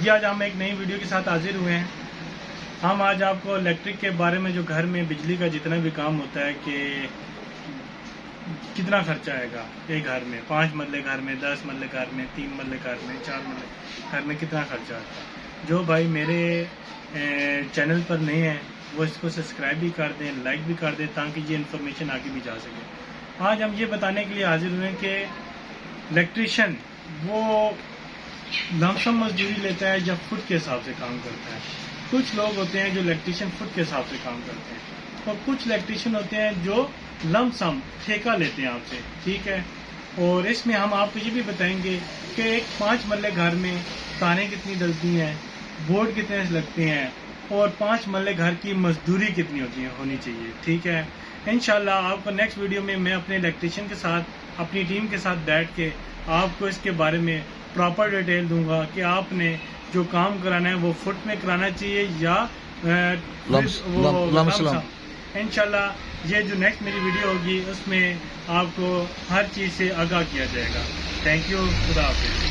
جی آج ہم ایک نئی ویڈیو کے ساتھ حاضر ہوئے ہیں۔ ہم آج آپ کو الیکٹرک کے بارے میں جو گھر میں بجلی کا جتنا بھی کام ہوتا ہے کہ کتنا خرچہ آئے گا ایک گھر میں، پانچ مرلے گھر میں، دس مرلے گھر میں، تین مرلے گھر میں، چار مرلے گھر میں کتنا خرچہ آتا ہے جو بھائی میرے چینل پر نہیں ہیں، وہ اس کو سبسکرائب بھی کر دیں، لائک بھی کر دیں تاکہ یہ انفارمیشن آگے بھی جا سکے۔ آج ہم یہ بتانے کے لیے حاضر ہوئے ہیں کہ الیکٹریشین وہ لمسم مزدوری لیتا ہے یا فٹ کے حساب سے کام کرتا ہے؟ کچھ لوگ ہوتے ہیں جو الیکٹریشین فٹ کے حساب سے کام کرتے ہیں۔ اور کچھ الیکٹریشین ہوتے ہیں جو لم سم ٹھیکہ لیتے ہیں آپ سے، ٹھیک ہے؟ اور اس میں ہم آپ کو یہ بھی بتائیں گے کہ ایک پانچ مرلے گھر میں تانے کتنی ڈلتی ہیں، بورڈ کتنے لگتے ہیں، اور پانچ مرلے گھر کی مزدوری کتنی ہوتی ہے، ہونی چاہیے، ٹھیک ہے؟ انشاءاللہ آپ کو نیکسٹ ویڈیو میں میں اپنے الیکٹریشین کے ساتھ، اپنی ٹیم کے ساتھ بیٹھ کے آپ کو اس کے بارے میں پراپر ڈیٹیل دوں گا کہ آپ نے جو کام کرانا ہے وہ فٹ میں کرانا چاہیے یا ان شاء اللہ یہ جو نیکسٹ میری ویڈیو ہوگی اس میں آپ کو ہر چیز سے آگاہ کیا جائے گا۔ تھینک یو خدا حافظ۔